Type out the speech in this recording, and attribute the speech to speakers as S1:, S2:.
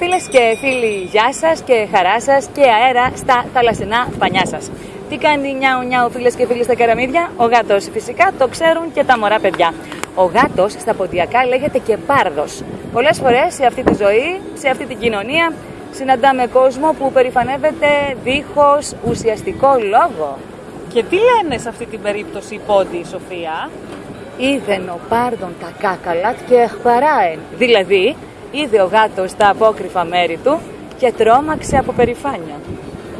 S1: Φίλες και φίλοι, γεια σας και χαρά σας και αέρα στα θαλασσινά πανιά σας. Τι κάνει νιάου νιάου φίλες και φίλοι στα καραμίδια, ο γάτος φυσικά το ξέρουν και τα μωρά παιδιά. Ο γάτος στα ποντιακά λέγεται και πάρδος. Πολλές φορές σε αυτή τη ζωή, σε αυτή την κοινωνία, συναντάμε κόσμο που περηφανεύεται δίχως ουσιαστικό λόγο.
S2: Και τι λένε σε αυτή την περίπτωση οι πόντι, Σοφία;
S1: Είδεν ο πάρδον τα κάκαλατ και εχπαράεν. Δηλαδή, είδε ο γάτος τα απόκρυφα μέρη του και τρόμαξε από περηφάνεια.